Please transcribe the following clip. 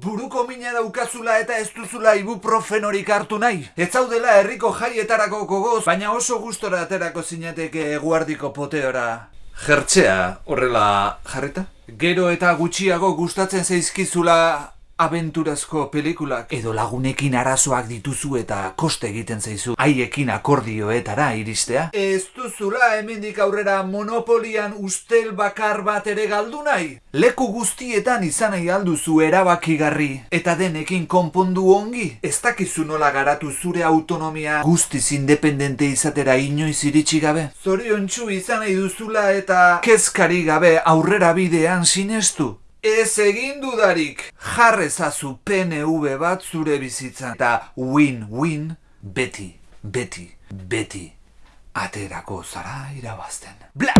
Buruko mina daukazula eta ez duzula ibuprofenorik hartu nahi. Ez zaudela herriko jaietarako gogoz, baina oso gustora aterako zinateke eguardiko poteora. Jertzea, horrela jarreta? Gero eta gutxiago gustatzen zaizkizula abenturazko pelikulak edo lagunekin arazoak dituzu eta koste egiten zaizu haiekin akordioetara iristea. Ez duzula hemendik aurrera monopolian ustel bakar bat ere galdu nahi. Leku guztietan izan nahi alduzu erabakigarri eta denekin konpondu ongi. Ez dakizu nola garatu zure autonomia guztiz independente izatera inoiz iritsi gabe. Zorion izan nahi duzula eta kezkari gabe aurrera bidean sinestu. Ez egin dudarik, jarrezazu PNV bat zure bizitzan eta win-win beti, beti, beti aterako zara irabazten. Bla!